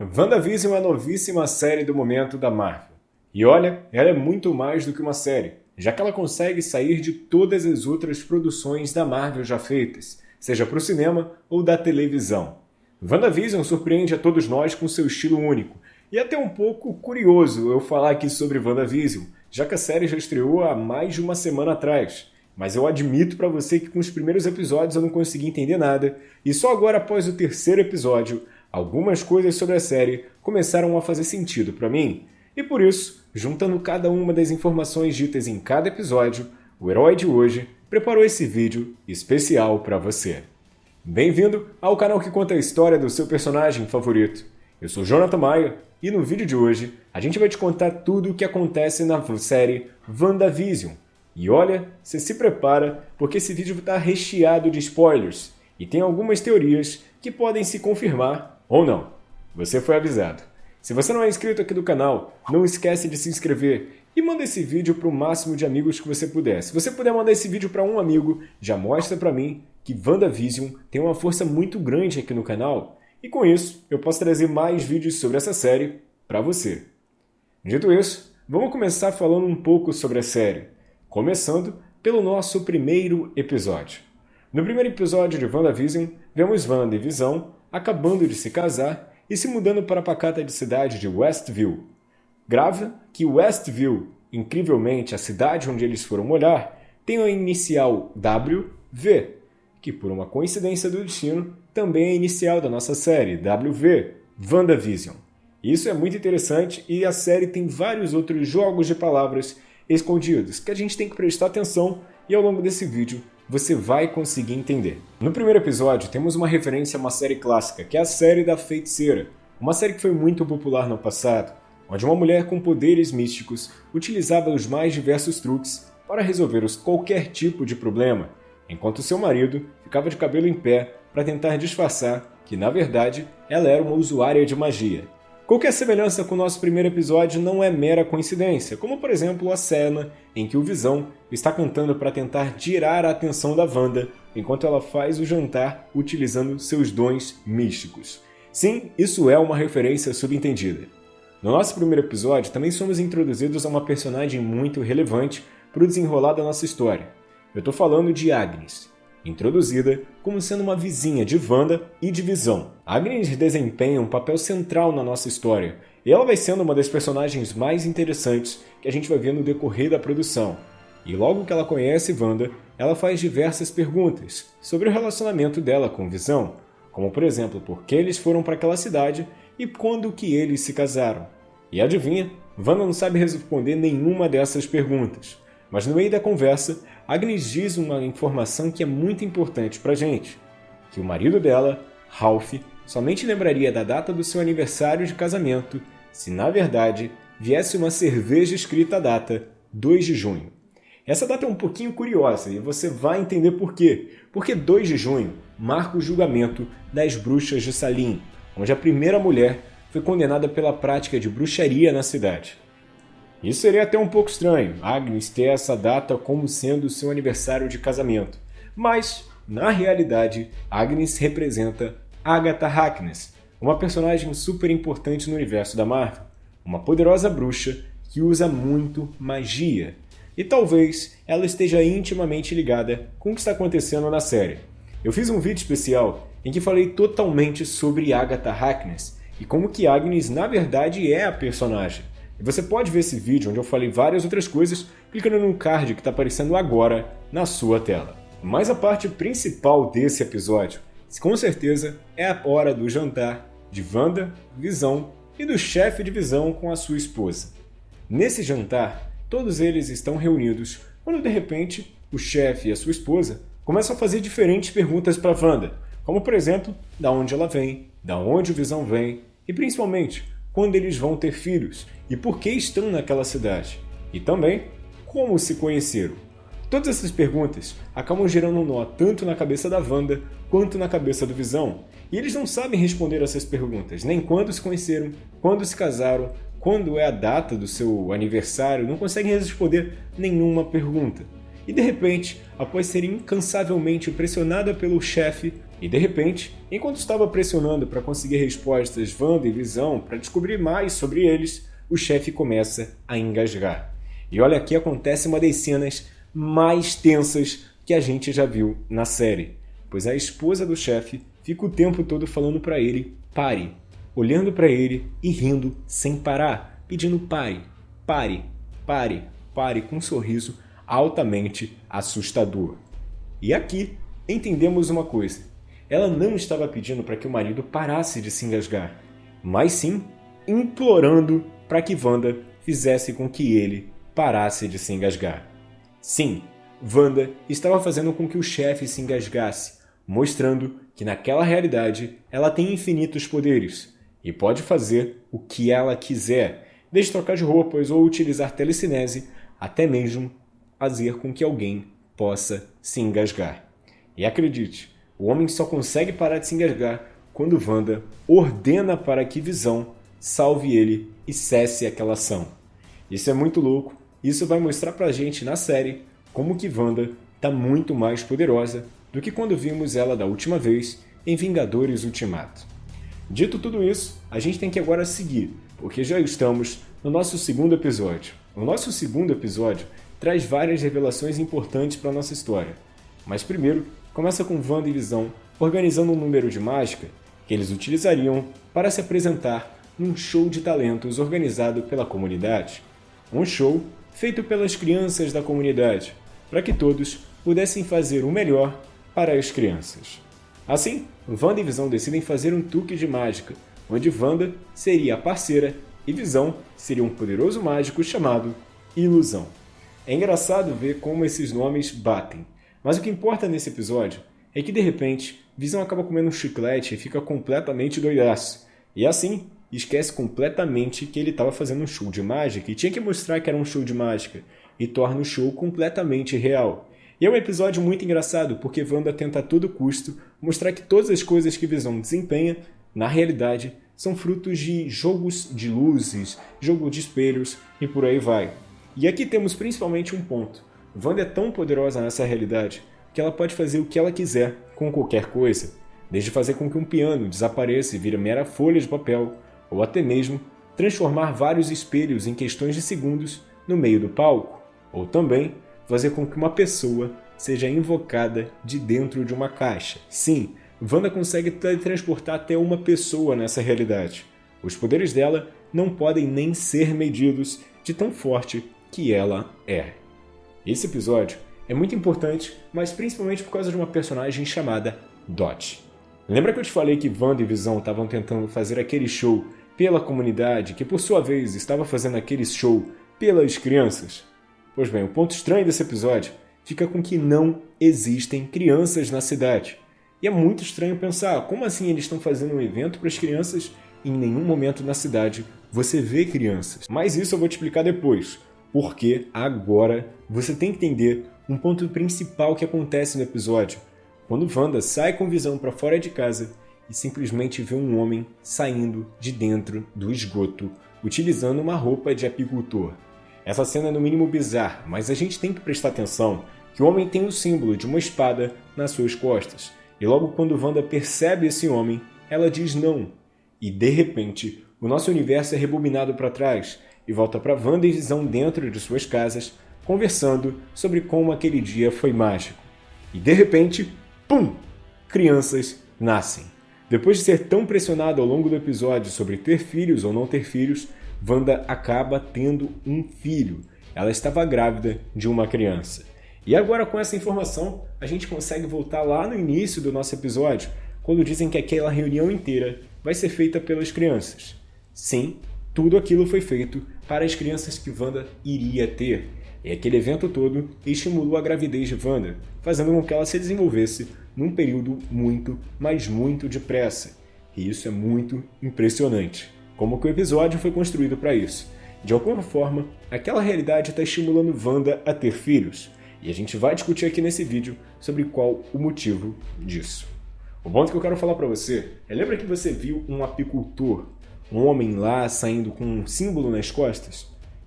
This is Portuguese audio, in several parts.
WandaVision é a novíssima série do momento da Marvel. E olha, ela é muito mais do que uma série, já que ela consegue sair de todas as outras produções da Marvel já feitas, seja para o cinema ou da televisão. WandaVision surpreende a todos nós com seu estilo único, e até um pouco curioso eu falar aqui sobre WandaVision, já que a série já estreou há mais de uma semana atrás. Mas eu admito para você que com os primeiros episódios eu não consegui entender nada, e só agora após o terceiro episódio, algumas coisas sobre a série começaram a fazer sentido para mim. E por isso, juntando cada uma das informações ditas em cada episódio, o herói de hoje preparou esse vídeo especial para você. Bem-vindo ao canal que conta a história do seu personagem favorito. Eu sou Jonathan Maia e no vídeo de hoje a gente vai te contar tudo o que acontece na série WandaVision, e olha, você se prepara, porque esse vídeo está recheado de spoilers e tem algumas teorias que podem se confirmar ou não. Você foi avisado. Se você não é inscrito aqui do canal, não esquece de se inscrever e manda esse vídeo para o máximo de amigos que você puder. Se você puder mandar esse vídeo para um amigo, já mostra para mim que WandaVision tem uma força muito grande aqui no canal e com isso eu posso trazer mais vídeos sobre essa série para você. Dito isso, vamos começar falando um pouco sobre a série começando pelo nosso primeiro episódio. No primeiro episódio de WandaVision, vemos Wanda e Visão acabando de se casar e se mudando para a pacata de cidade de Westview. Grava que Westview, incrivelmente a cidade onde eles foram morar, tem a inicial WV, que por uma coincidência do destino também é inicial da nossa série, WV, WandaVision. Isso é muito interessante e a série tem vários outros jogos de palavras escondidos que a gente tem que prestar atenção e ao longo desse vídeo você vai conseguir entender. No primeiro episódio temos uma referência a uma série clássica, que é a série da Feiticeira, uma série que foi muito popular no passado, onde uma mulher com poderes místicos utilizava os mais diversos truques para resolver qualquer tipo de problema, enquanto seu marido ficava de cabelo em pé para tentar disfarçar que, na verdade, ela era uma usuária de magia. Qualquer semelhança com o nosso primeiro episódio não é mera coincidência, como por exemplo a cena em que o Visão está cantando para tentar tirar a atenção da Wanda enquanto ela faz o jantar utilizando seus dons místicos. Sim, isso é uma referência subentendida. No nosso primeiro episódio também somos introduzidos a uma personagem muito relevante para o desenrolar da nossa história. Eu estou falando de Agnes, introduzida como sendo uma vizinha de Wanda e de Visão. Agnes desempenha um papel central na nossa história, e ela vai sendo uma das personagens mais interessantes que a gente vai ver no decorrer da produção. E logo que ela conhece Wanda, ela faz diversas perguntas sobre o relacionamento dela com Visão, como por exemplo, por que eles foram para aquela cidade e quando que eles se casaram. E adivinha, Wanda não sabe responder nenhuma dessas perguntas. Mas no meio da conversa, Agnes diz uma informação que é muito importante pra gente, que o marido dela, Ralph, somente lembraria da data do seu aniversário de casamento se, na verdade, viesse uma cerveja escrita a data 2 de junho. Essa data é um pouquinho curiosa e você vai entender por quê. Porque 2 de junho marca o julgamento das bruxas de Salim, onde a primeira mulher foi condenada pela prática de bruxaria na cidade. Isso seria até um pouco estranho, Agnes ter essa data como sendo seu aniversário de casamento. Mas, na realidade, Agnes representa Agatha Harkness, uma personagem super importante no universo da Marvel, uma poderosa bruxa que usa muito magia. E talvez ela esteja intimamente ligada com o que está acontecendo na série. Eu fiz um vídeo especial em que falei totalmente sobre Agatha Harkness e como que Agnes na verdade é a personagem. E você pode ver esse vídeo onde eu falei várias outras coisas clicando no card que está aparecendo agora na sua tela. Mas a parte principal desse episódio, com certeza, é a hora do jantar de Wanda, Visão e do chefe de Visão com a sua esposa. Nesse jantar, todos eles estão reunidos quando de repente o chefe e a sua esposa começam a fazer diferentes perguntas para Wanda, como por exemplo, da onde ela vem, da onde o Visão vem e principalmente quando eles vão ter filhos e por que estão naquela cidade, e também como se conheceram. Todas essas perguntas acabam gerando um nó tanto na cabeça da Wanda quanto na cabeça do Visão, e eles não sabem responder essas perguntas, nem quando se conheceram, quando se casaram, quando é a data do seu aniversário, não conseguem responder nenhuma pergunta. E de repente, após ser incansavelmente pressionada pelo chefe, E de repente, enquanto estava pressionando para conseguir respostas Wanda e Visão para descobrir mais sobre eles, o chefe começa a engasgar. E olha aqui acontece uma das cenas mais tensas que a gente já viu na série, pois a esposa do chefe fica o tempo todo falando para ele pare, olhando para ele e rindo sem parar, pedindo pare, pare, pare, pare com um sorriso altamente assustador. E aqui entendemos uma coisa ela não estava pedindo para que o marido parasse de se engasgar, mas sim implorando para que Wanda fizesse com que ele parasse de se engasgar. Sim, Wanda estava fazendo com que o chefe se engasgasse, mostrando que naquela realidade ela tem infinitos poderes e pode fazer o que ela quiser, desde trocar de roupas ou utilizar telecinese, até mesmo fazer com que alguém possa se engasgar. E acredite, o homem só consegue parar de se engasgar quando Wanda ordena para que Visão salve ele e cesse aquela ação. Isso é muito louco, isso vai mostrar pra gente na série como que Wanda está muito mais poderosa do que quando vimos ela da última vez em Vingadores Ultimato. Dito tudo isso, a gente tem que agora seguir, porque já estamos no nosso segundo episódio. O nosso segundo episódio traz várias revelações importantes para nossa história. Mas primeiro, começa com Wanda e Visão organizando um número de mágica que eles utilizariam para se apresentar num show de talentos organizado pela comunidade. Um show feito pelas crianças da comunidade, para que todos pudessem fazer o melhor para as crianças. Assim, Wanda e Visão decidem fazer um truque de mágica, onde Wanda seria a parceira e Visão seria um poderoso mágico chamado Ilusão. É engraçado ver como esses nomes batem. Mas o que importa nesse episódio é que de repente Visão acaba comendo um chiclete e fica completamente doidaço. E assim, esquece completamente que ele estava fazendo um show de mágica e tinha que mostrar que era um show de mágica e torna o show completamente real. E é um episódio muito engraçado porque Wanda tenta a todo custo mostrar que todas as coisas que Visão desempenha, na realidade, são frutos de jogos de luzes, jogo de espelhos e por aí vai. E aqui temos principalmente um ponto. Wanda é tão poderosa nessa realidade que ela pode fazer o que ela quiser com qualquer coisa, desde fazer com que um piano desapareça e vire mera folha de papel, ou até mesmo transformar vários espelhos em questões de segundos no meio do palco, ou também fazer com que uma pessoa seja invocada de dentro de uma caixa. Sim, Wanda consegue transportar até uma pessoa nessa realidade. Os poderes dela não podem nem ser medidos de tão forte que ela é. Esse episódio é muito importante, mas principalmente por causa de uma personagem chamada Dot. Lembra que eu te falei que Wanda e Visão estavam tentando fazer aquele show pela comunidade, que por sua vez estava fazendo aquele show pelas crianças? Pois bem, o ponto estranho desse episódio fica com que não existem crianças na cidade. E é muito estranho pensar, como assim eles estão fazendo um evento para as crianças e em nenhum momento na cidade você vê crianças? Mas isso eu vou te explicar depois porque agora você tem que entender um ponto principal que acontece no episódio, quando Wanda sai com visão para fora de casa e simplesmente vê um homem saindo de dentro do esgoto, utilizando uma roupa de apicultor. Essa cena é no mínimo bizarra, mas a gente tem que prestar atenção que o homem tem o símbolo de uma espada nas suas costas. E logo quando Wanda percebe esse homem, ela diz não. E de repente, o nosso universo é rebobinado para trás e volta para Wanda e Visão dentro de suas casas, conversando sobre como aquele dia foi mágico. E de repente, pum! Crianças nascem. Depois de ser tão pressionado ao longo do episódio sobre ter filhos ou não ter filhos, Wanda acaba tendo um filho. Ela estava grávida de uma criança. E agora, com essa informação, a gente consegue voltar lá no início do nosso episódio, quando dizem que aquela reunião inteira vai ser feita pelas crianças. Sim, tudo aquilo foi feito para as crianças que Wanda iria ter. E aquele evento todo estimulou a gravidez de Wanda, fazendo com que ela se desenvolvesse num período muito, mas muito depressa. E isso é muito impressionante. Como que o episódio foi construído para isso. De alguma forma, aquela realidade está estimulando Wanda a ter filhos. E a gente vai discutir aqui nesse vídeo sobre qual o motivo disso. O ponto que eu quero falar para você é lembra que você viu um apicultor um homem lá saindo com um símbolo nas costas?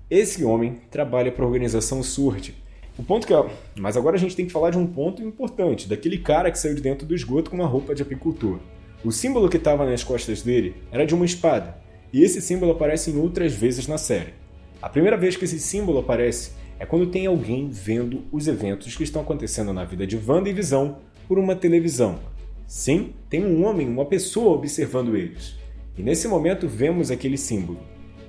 Esse homem trabalha para a organização Surge. O ponto que é. Mas agora a gente tem que falar de um ponto importante, daquele cara que saiu de dentro do esgoto com uma roupa de apicultor. O símbolo que estava nas costas dele era de uma espada, e esse símbolo aparece em outras vezes na série. A primeira vez que esse símbolo aparece é quando tem alguém vendo os eventos que estão acontecendo na vida de Wanda e Visão por uma televisão. Sim, tem um homem, uma pessoa observando eles. E nesse momento vemos aquele símbolo.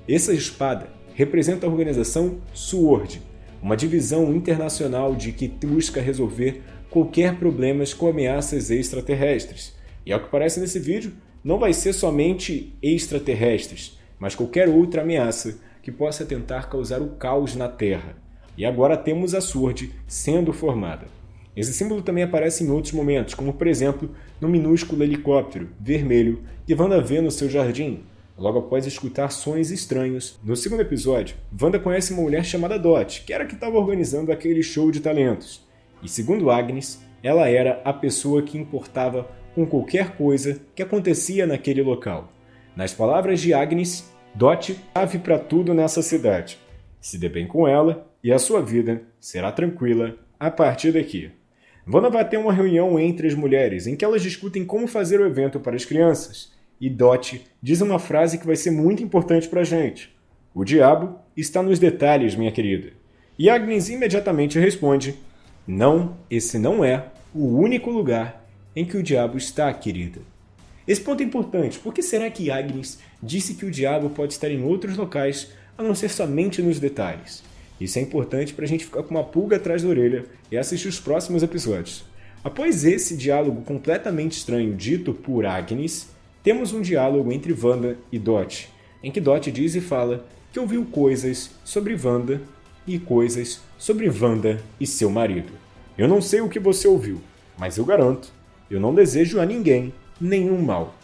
Essa espada representa a organização SWORD, uma divisão internacional de que busca resolver qualquer problemas com ameaças extraterrestres. E ao que parece nesse vídeo, não vai ser somente extraterrestres, mas qualquer outra ameaça que possa tentar causar o caos na Terra. E agora temos a SWORD sendo formada. Esse símbolo também aparece em outros momentos, como por exemplo no minúsculo helicóptero vermelho que Wanda vê no seu jardim, logo após escutar sons estranhos. No segundo episódio, Wanda conhece uma mulher chamada Dot, que era que estava organizando aquele show de talentos. E segundo Agnes, ela era a pessoa que importava com qualquer coisa que acontecia naquele local. Nas palavras de Agnes, Dot chave para tudo nessa cidade. Se dê bem com ela e a sua vida será tranquila a partir daqui. Wanda vai ter uma reunião entre as mulheres em que elas discutem como fazer o evento para as crianças e Dot diz uma frase que vai ser muito importante para a gente. O diabo está nos detalhes, minha querida. E Agnes imediatamente responde: Não, esse não é o único lugar em que o diabo está, querida. Esse ponto é importante. Por que será que Agnes disse que o diabo pode estar em outros locais, a não ser somente nos detalhes? Isso é importante para a gente ficar com uma pulga atrás da orelha e assistir os próximos episódios. Após esse diálogo completamente estranho dito por Agnes, temos um diálogo entre Wanda e Dot, em que Dot diz e fala que ouviu coisas sobre Wanda e coisas sobre Wanda e seu marido. Eu não sei o que você ouviu, mas eu garanto, eu não desejo a ninguém nenhum mal.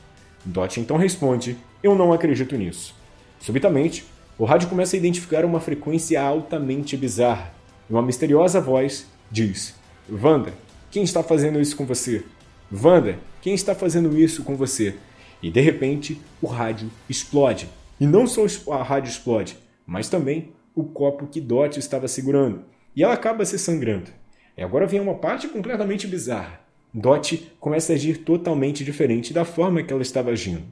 Dot então responde: Eu não acredito nisso. Subitamente, o rádio começa a identificar uma frequência altamente bizarra. Uma misteriosa voz diz: Wanda, quem está fazendo isso com você? Wanda, quem está fazendo isso com você? E de repente, o rádio explode. E não só a rádio explode, mas também o copo que Dot estava segurando. E ela acaba se sangrando. E agora vem uma parte completamente bizarra. Dot começa a agir totalmente diferente da forma que ela estava agindo.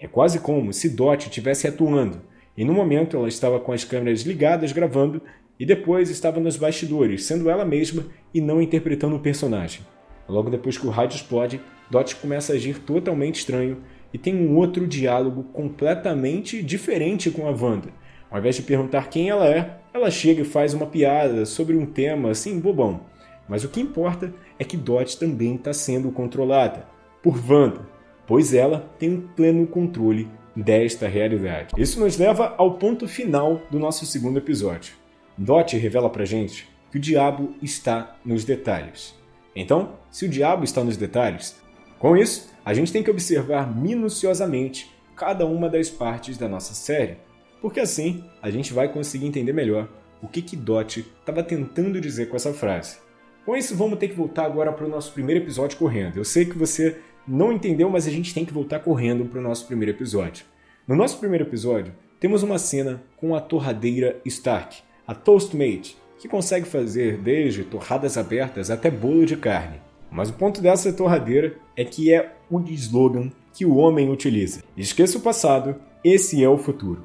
É quase como se Dot estivesse atuando, e no momento ela estava com as câmeras ligadas gravando e depois estava nos bastidores, sendo ela mesma e não interpretando o personagem. Logo depois que o rádio explode, Dot começa a agir totalmente estranho e tem um outro diálogo completamente diferente com a Wanda. Ao invés de perguntar quem ela é, ela chega e faz uma piada sobre um tema assim bobão. Mas o que importa é que Dot também está sendo controlada por Wanda, pois ela tem um pleno controle desta realidade. Isso nos leva ao ponto final do nosso segundo episódio. Dot revela pra gente que o diabo está nos detalhes. Então, se o diabo está nos detalhes, com isso, a gente tem que observar minuciosamente cada uma das partes da nossa série, porque assim a gente vai conseguir entender melhor o que, que Dot estava tentando dizer com essa frase. Com isso, vamos ter que voltar agora para o nosso primeiro episódio correndo. Eu sei que você não entendeu, mas a gente tem que voltar correndo para o nosso primeiro episódio. No nosso primeiro episódio, temos uma cena com a torradeira Stark, a Toastmate, que consegue fazer desde torradas abertas até bolo de carne. Mas o ponto dessa torradeira é que é o slogan que o homem utiliza. Esqueça o passado, esse é o futuro.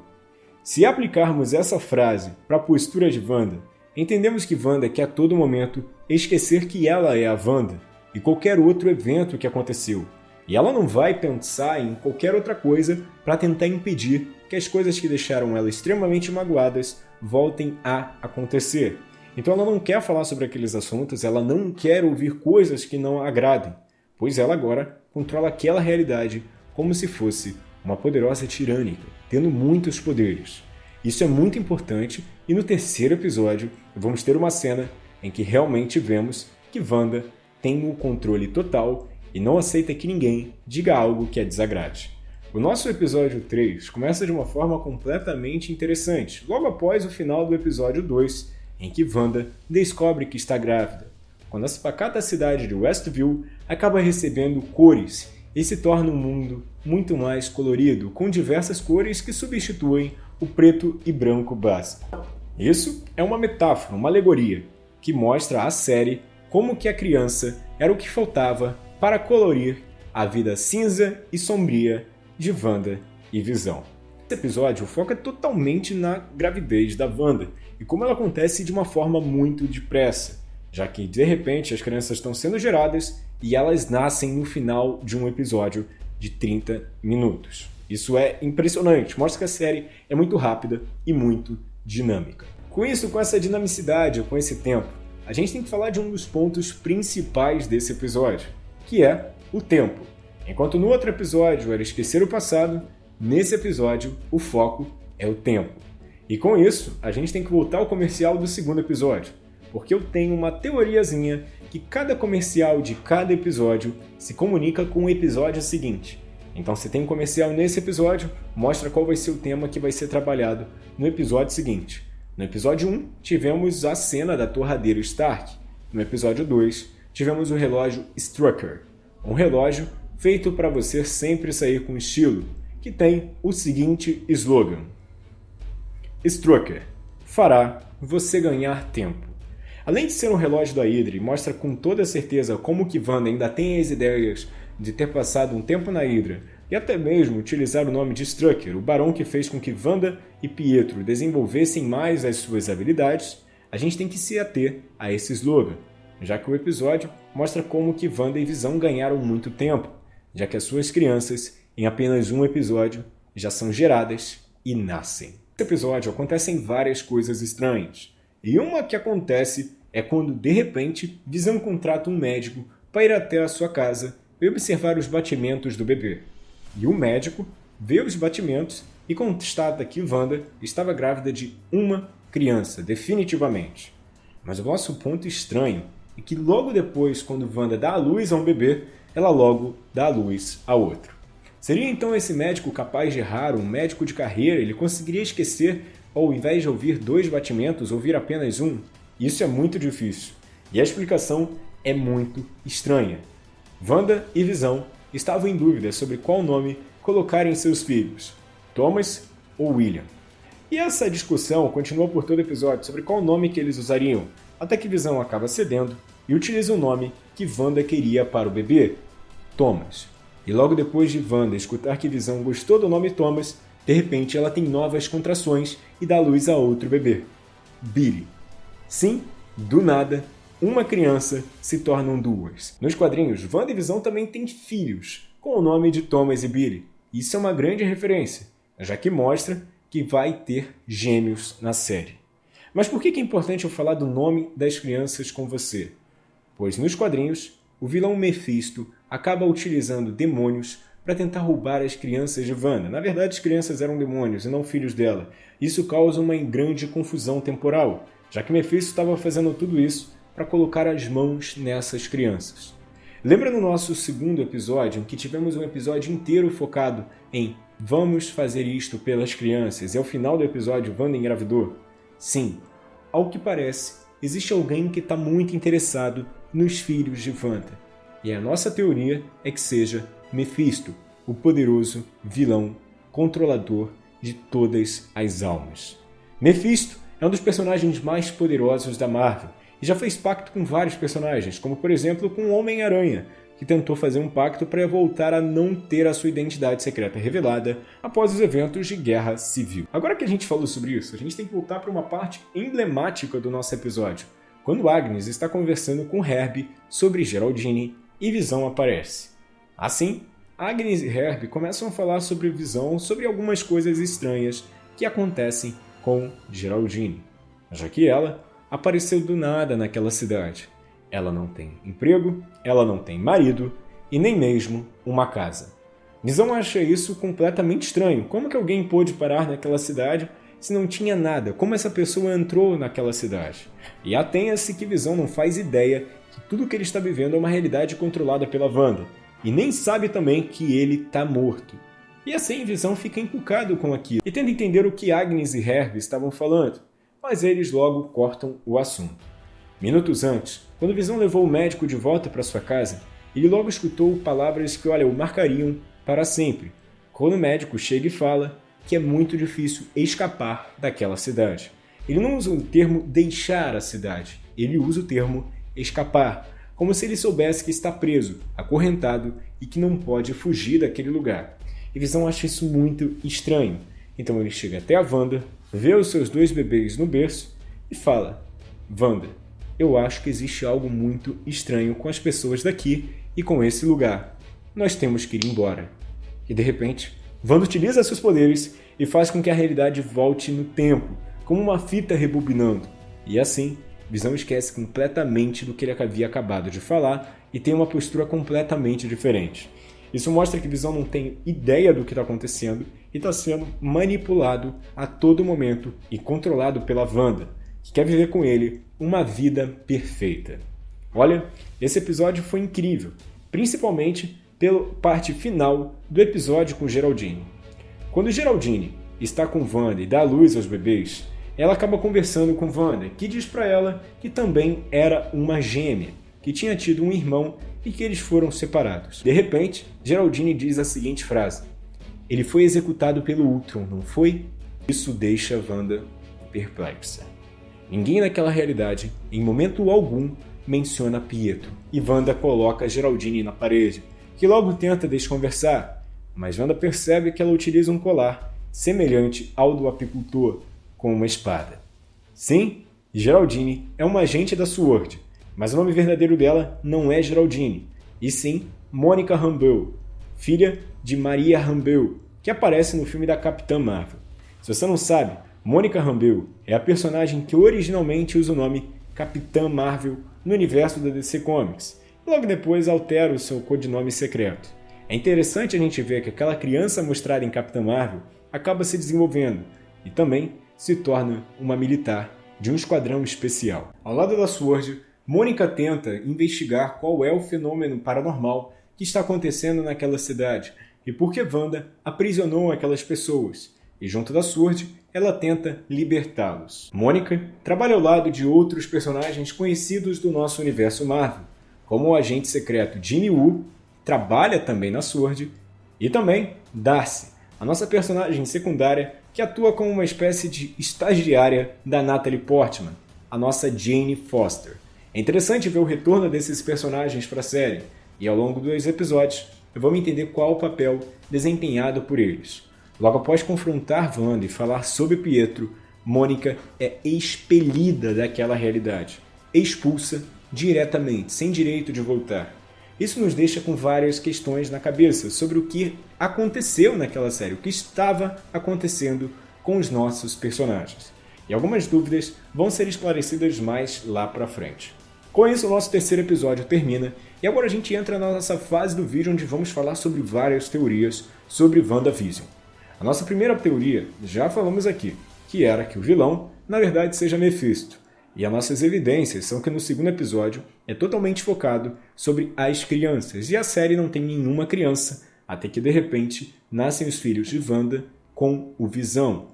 Se aplicarmos essa frase para a postura de Wanda, entendemos que Wanda quer a todo momento esquecer que ela é a Wanda e qualquer outro evento que aconteceu. E ela não vai pensar em qualquer outra coisa para tentar impedir que as coisas que deixaram ela extremamente magoadas voltem a acontecer. Então ela não quer falar sobre aqueles assuntos, ela não quer ouvir coisas que não a agradem, pois ela agora controla aquela realidade como se fosse uma poderosa tirânica, tendo muitos poderes. Isso é muito importante e no terceiro episódio vamos ter uma cena em que realmente vemos que Wanda tem o controle total e não aceita que ninguém diga algo que a desagrade. O nosso episódio 3 começa de uma forma completamente interessante, logo após o final do episódio 2, em que Wanda descobre que está grávida, quando a pacata cidade de Westview acaba recebendo cores e se torna um mundo muito mais colorido, com diversas cores que substituem o preto e branco básico. Isso é uma metáfora, uma alegoria. que mostra a série como que a criança era o que faltava para colorir a vida cinza e sombria de Wanda e Visão. Esse episódio foca totalmente na gravidez da Wanda e como ela acontece de uma forma muito depressa, já que de repente as crianças estão sendo geradas e elas nascem no final de um episódio de 30 minutos. Isso é impressionante, mostra que a série é muito rápida e muito dinâmica. Com isso, com essa dinamicidade, com esse tempo, a gente tem que falar de um dos pontos principais desse episódio, que é o tempo. Enquanto no outro episódio era esquecer o passado, nesse episódio o foco é o tempo. E com isso, a gente tem que voltar ao comercial do segundo episódio, porque eu tenho uma teoriazinha que cada comercial de cada episódio se comunica com o episódio seguinte. Então, se tem um comercial nesse episódio, mostra qual vai ser o tema que vai ser trabalhado no episódio seguinte. No episódio 1, tivemos a cena da torradeira Stark. No episódio 2, tivemos o relógio Strucker, um relógio feito para você sempre sair com estilo, que tem o seguinte slogan: Strucker fará você ganhar tempo. Além de ser um relógio da Hydra mostra com toda certeza como que Wanda ainda tem as ideias de ter passado um tempo na Hydra e até mesmo utilizar o nome de Strucker, o barão que fez com que Wanda e Pietro desenvolvessem mais as suas habilidades, a gente tem que se ater a esse slogan, já que o episódio mostra como que Wanda e Visão ganharam muito tempo, já que as suas crianças, em apenas um episódio, já são geradas e nascem. Nesse episódio acontecem várias coisas estranhas, e uma que acontece é quando, de repente, Visão contrata um médico para ir até a sua casa e observar os batimentos do bebê. E o médico vê os batimentos e constata que Wanda estava grávida de uma criança, definitivamente. Mas o nosso ponto estranho é que logo depois, quando Wanda dá a luz a um bebê, ela logo dá a luz a outro. Seria então esse médico capaz de errar, um médico de carreira, ele conseguiria esquecer, ao invés de ouvir dois batimentos, ouvir apenas um? Isso é muito difícil. E a explicação é muito estranha. Wanda e Visão estavam em dúvida sobre qual nome colocar em seus filhos, Thomas ou William. E essa discussão continuou por todo o episódio sobre qual nome que eles usariam, até que Visão acaba cedendo e utiliza o nome que Wanda queria para o bebê, Thomas. E logo depois de Wanda escutar que Visão gostou do nome Thomas, de repente ela tem novas contrações e dá luz a outro bebê, Billy. Sim, do nada, uma criança se tornam duas. Nos quadrinhos, Wanda e Visão também têm filhos, com o nome de Thomas e Billy. Isso é uma grande referência, já que mostra que vai ter gêmeos na série. Mas por que é importante eu falar do nome das crianças com você? Pois nos quadrinhos, o vilão Mephisto acaba utilizando demônios para tentar roubar as crianças de Wanda. Na verdade, as crianças eram demônios e não filhos dela. Isso causa uma grande confusão temporal, já que Mephisto estava fazendo tudo isso para colocar as mãos nessas crianças. Lembra no nosso segundo episódio, em que tivemos um episódio inteiro focado em vamos fazer isto pelas crianças e ao final do episódio Wanda engravidou? Sim, ao que parece, existe alguém que está muito interessado nos filhos de Wanda. E a nossa teoria é que seja Mephisto, o poderoso vilão controlador de todas as almas. Mephisto é um dos personagens mais poderosos da Marvel e já fez pacto com vários personagens, como por exemplo com o Homem-Aranha, que tentou fazer um pacto para voltar a não ter a sua identidade secreta revelada após os eventos de Guerra Civil. Agora que a gente falou sobre isso, a gente tem que voltar para uma parte emblemática do nosso episódio, quando Agnes está conversando com Herb sobre Geraldine e Visão aparece. Assim, Agnes e Herb começam a falar sobre Visão, sobre algumas coisas estranhas que acontecem com Geraldine, já que ela apareceu do nada naquela cidade. Ela não tem emprego, ela não tem marido e nem mesmo uma casa. Visão acha isso completamente estranho. Como que alguém pôde parar naquela cidade se não tinha nada? Como essa pessoa entrou naquela cidade? E atenha-se que Visão não faz ideia que tudo que ele está vivendo é uma realidade controlada pela Wanda. E nem sabe também que ele está morto. E assim Visão fica encucado com aquilo e tenta entender o que Agnes e Herb estavam falando mas eles logo cortam o assunto. Minutos antes, quando Visão levou o médico de volta para sua casa, ele logo escutou palavras que, olha, o marcariam para sempre, quando o médico chega e fala que é muito difícil escapar daquela cidade. Ele não usa o termo deixar a cidade, ele usa o termo escapar, como se ele soubesse que está preso, acorrentado e que não pode fugir daquele lugar. E Visão acha isso muito estranho. Então ele chega até a Wanda, vê os seus dois bebês no berço e fala: Wanda, eu acho que existe algo muito estranho com as pessoas daqui e com esse lugar. Nós temos que ir embora. E de repente, Wanda utiliza seus poderes e faz com que a realidade volte no tempo, como uma fita rebobinando. E assim, Visão esquece completamente do que ele havia acabado de falar e tem uma postura completamente diferente. Isso mostra que Visão não tem ideia do que está acontecendo e está sendo manipulado a todo momento e controlado pela Wanda, que quer viver com ele uma vida perfeita. Olha, esse episódio foi incrível, principalmente pela parte final do episódio com Geraldine. Quando Geraldine está com Wanda e dá luz aos bebês, ela acaba conversando com Wanda, que diz para ela que também era uma gêmea, que tinha tido um irmão e que eles foram separados. De repente, Geraldine diz a seguinte frase: Ele foi executado pelo Ultron, não foi? Isso deixa Wanda perplexa. Ninguém naquela realidade, em momento algum, menciona Pietro, e Wanda coloca Geraldine na parede, que logo tenta desconversar, mas Wanda percebe que ela utiliza um colar, semelhante ao do apicultor, com uma espada. Sim, Geraldine é uma agente da SWORD, mas o nome verdadeiro dela não é Geraldine, e sim Mônica Rambeau, filha de Maria Rambeau, que aparece no filme da Capitã Marvel. Se você não sabe, Mônica Rambeau é a personagem que originalmente usa o nome Capitã Marvel no universo da DC Comics, e logo depois altera o seu codinome secreto. É interessante a gente ver que aquela criança mostrada em Capitã Marvel acaba se desenvolvendo, e também se torna uma militar de um esquadrão especial. Ao lado da Sword, Mônica tenta investigar qual é o fenômeno paranormal que está acontecendo naquela cidade e por que Wanda aprisionou aquelas pessoas. E junto da Sword, ela tenta libertá-los. Mônica trabalha ao lado de outros personagens conhecidos do nosso universo Marvel, como o agente secreto Jimmy Woo, trabalha também na Sword, e também Darcy, a nossa personagem secundária que atua como uma espécie de estagiária da Natalie Portman, a nossa Jane Foster. É interessante ver o retorno desses personagens para a série, e ao longo dos episódios me entender qual o papel desempenhado por eles. Logo após confrontar Wanda e falar sobre Pietro, Mônica é expelida daquela realidade, expulsa diretamente, sem direito de voltar. Isso nos deixa com várias questões na cabeça sobre o que aconteceu naquela série, o que estava acontecendo com os nossos personagens. E algumas dúvidas vão ser esclarecidas mais lá pra frente. Com isso, o nosso terceiro episódio termina e agora a gente entra na nossa fase do vídeo onde vamos falar sobre várias teorias sobre WandaVision. A nossa primeira teoria, já falamos aqui, que era que o vilão, na verdade, seja Mephisto. E as nossas evidências são que no segundo episódio é totalmente focado sobre as crianças, e a série não tem nenhuma criança, até que de repente nascem os filhos de Wanda com o Visão,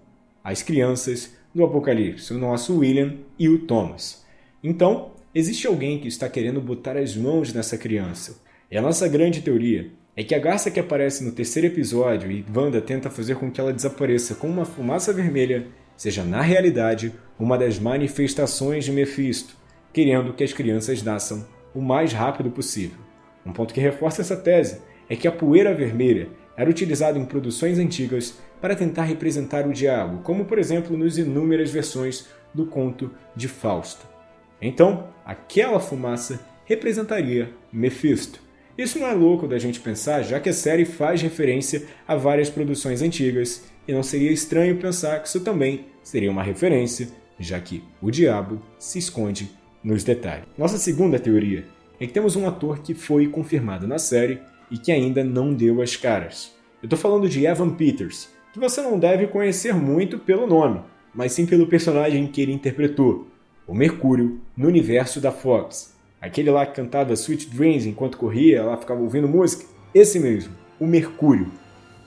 as crianças do Apocalipse, o nosso William e o Thomas. Então, existe alguém que está querendo botar as mãos nessa criança. E a nossa grande teoria é que a garça que aparece no terceiro episódio e Wanda tenta fazer com que ela desapareça com uma fumaça vermelha seja na realidade uma das manifestações de Mephisto, querendo que as crianças nasçam o mais rápido possível. Um ponto que reforça essa tese é que a poeira vermelha era utilizada em produções antigas para tentar representar o diabo, como por exemplo nas inúmeras versões do conto de Fausto. Então, aquela fumaça representaria Mephisto. Isso não é louco da gente pensar, já que a série faz referência a várias produções antigas e não seria estranho pensar que isso também seria uma referência, já que o diabo se esconde nos detalhes. Nossa segunda teoria é que temos um ator que foi confirmado na série e que ainda não deu as caras. Eu estou falando de Evan Peters, que você não deve conhecer muito pelo nome, mas sim pelo personagem que ele interpretou, o Mercúrio, no universo da Fox. Aquele lá que cantava Sweet Dreams enquanto corria, lá ficava ouvindo música. Esse mesmo, o Mercúrio.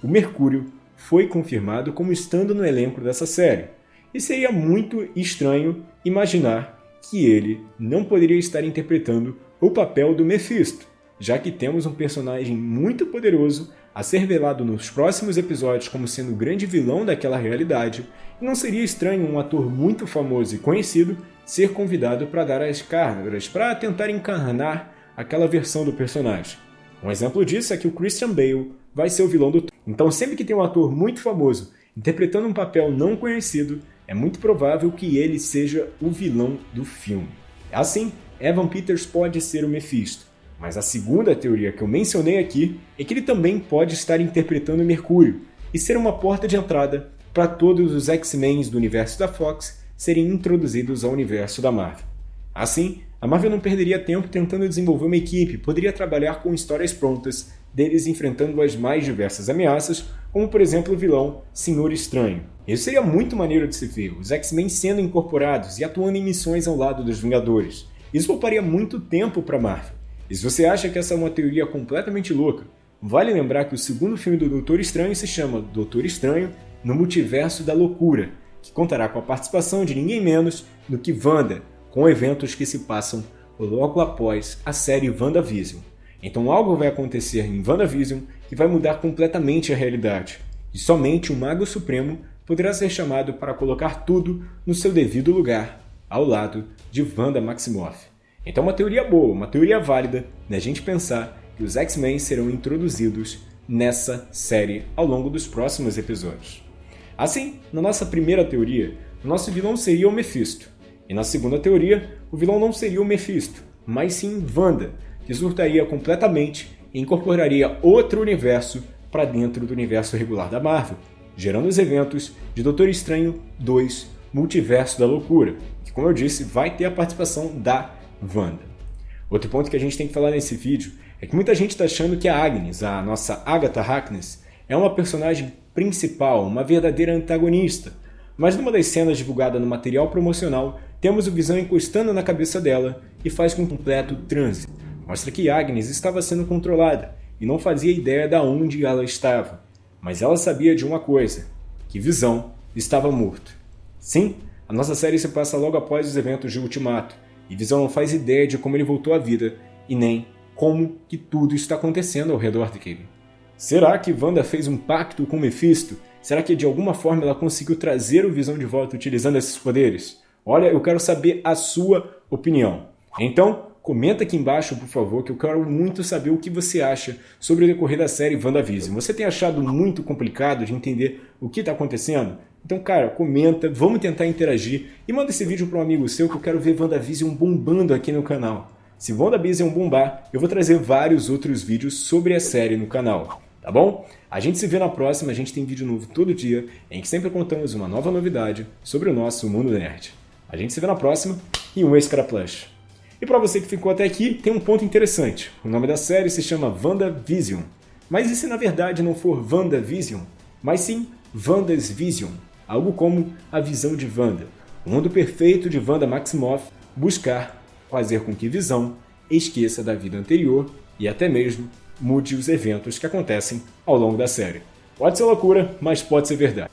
O Mercúrio foi confirmado como estando no elenco dessa série. E seria muito estranho imaginar que ele não poderia estar interpretando o papel do Mephisto, já que temos um personagem muito poderoso a ser velado nos próximos episódios como sendo o grande vilão daquela realidade, e não seria estranho um ator muito famoso e conhecido ser convidado para dar as cargas para tentar encarnar aquela versão do personagem. Um exemplo disso é que o Christian Bale vai ser o vilão do Então sempre que tem um ator muito famoso interpretando um papel não conhecido, é muito provável que ele seja o vilão do filme. Assim, Evan Peters pode ser o Mephisto, mas a segunda teoria que eu mencionei aqui é que ele também pode estar interpretando Mercúrio e ser uma porta de entrada para todos os X-Men do universo da Fox serem introduzidos ao universo da Marvel. Assim, a Marvel não perderia tempo tentando desenvolver uma equipe, poderia trabalhar com histórias prontas deles enfrentando as mais diversas ameaças, como por exemplo o vilão Senhor Estranho. Isso seria muito maneiro de se ver, os X-Men sendo incorporados e atuando em missões ao lado dos Vingadores. Isso pouparia muito tempo para Marvel. E se você acha que essa é uma teoria completamente louca, vale lembrar que o segundo filme do Doutor Estranho se chama Doutor Estranho no Multiverso da Loucura, que contará com a participação de ninguém menos do que Wanda, com eventos que se passam logo após a série WandaVision. Então algo vai acontecer em WandaVision que vai mudar completamente a realidade, e somente o Mago Supremo poderá ser chamado para colocar tudo no seu devido lugar, ao lado de Wanda Maximoff. Então uma teoria boa, uma teoria válida da gente pensar que os X-Men serão introduzidos nessa série ao longo dos próximos episódios. Assim, na nossa primeira teoria, o nosso vilão seria o Mephisto, e na segunda teoria, o vilão não seria o Mephisto, mas sim Wanda, que surtaria completamente e incorporaria outro universo para dentro do universo regular da Marvel, gerando os eventos de Doutor Estranho 2 Multiverso da Loucura, que, como eu disse, vai ter a participação da Wanda. Outro ponto que a gente tem que falar nesse vídeo é que muita gente está achando que a Agnes, a nossa Agatha Harkness, é uma personagem principal, uma verdadeira antagonista. Mas numa das cenas divulgada no material promocional, temos o Visão encostando na cabeça dela e faz com completo transe. Mostra que Agnes estava sendo controlada e não fazia ideia de onde ela estava. Mas ela sabia de uma coisa, que Visão estava morto. Sim, a nossa série se passa logo após os eventos de Ultimato, e Visão não faz ideia de como ele voltou à vida e nem como que tudo está acontecendo ao redor dele. Será que Wanda fez um pacto com Mephisto? Será que de alguma forma ela conseguiu trazer o Visão de volta utilizando esses poderes? Olha, eu quero saber a sua opinião. Então, comenta aqui embaixo, por favor, que eu quero muito saber o que você acha sobre o decorrer da série WandaVision. Você tem achado muito complicado de entender o que está acontecendo? Então, cara, comenta, vamos tentar interagir e manda esse vídeo para um amigo seu que eu quero ver WandaVision bombando aqui no canal. Se WandaVision bombar, eu vou trazer vários outros vídeos sobre a série no canal, tá bom? A gente se vê na próxima, a gente tem vídeo novo todo dia, em que sempre contamos uma nova novidade sobre o nosso mundo nerd. A gente se vê na próxima e um Extra Plush. E para você que ficou até aqui, tem um ponto interessante. O nome da série se chama WandaVision. Mas e se na verdade não for WandaVision, mas sim Wanda's Vision? algo como a visão de Wanda, o mundo perfeito de Wanda Maximoff buscar fazer com que Visão esqueça da vida anterior e até mesmo mude os eventos que acontecem ao longo da série. Pode ser loucura, mas pode ser verdade.